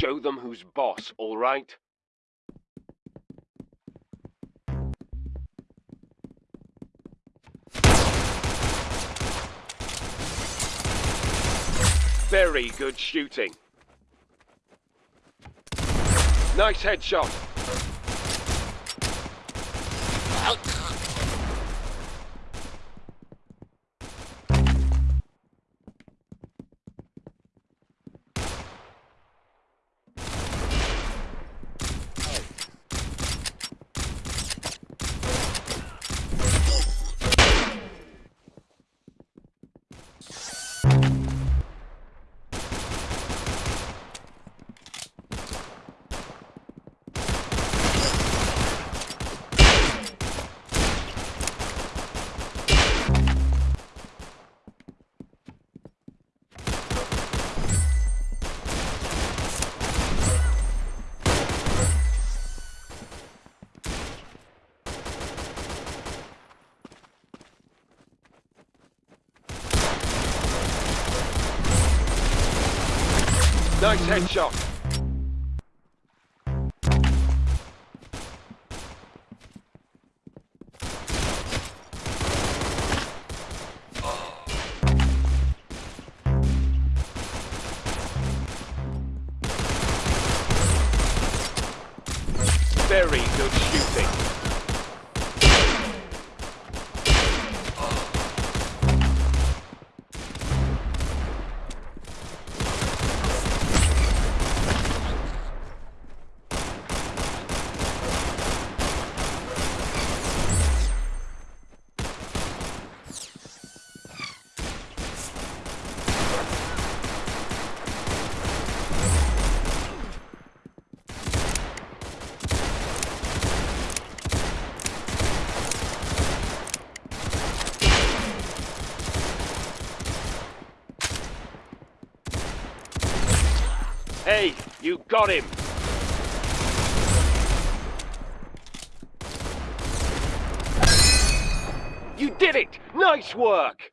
Show them who's boss, all right? Very good shooting. Nice headshot. Nice headshot. Very good shooting. Hey, you got him! You did it! Nice work!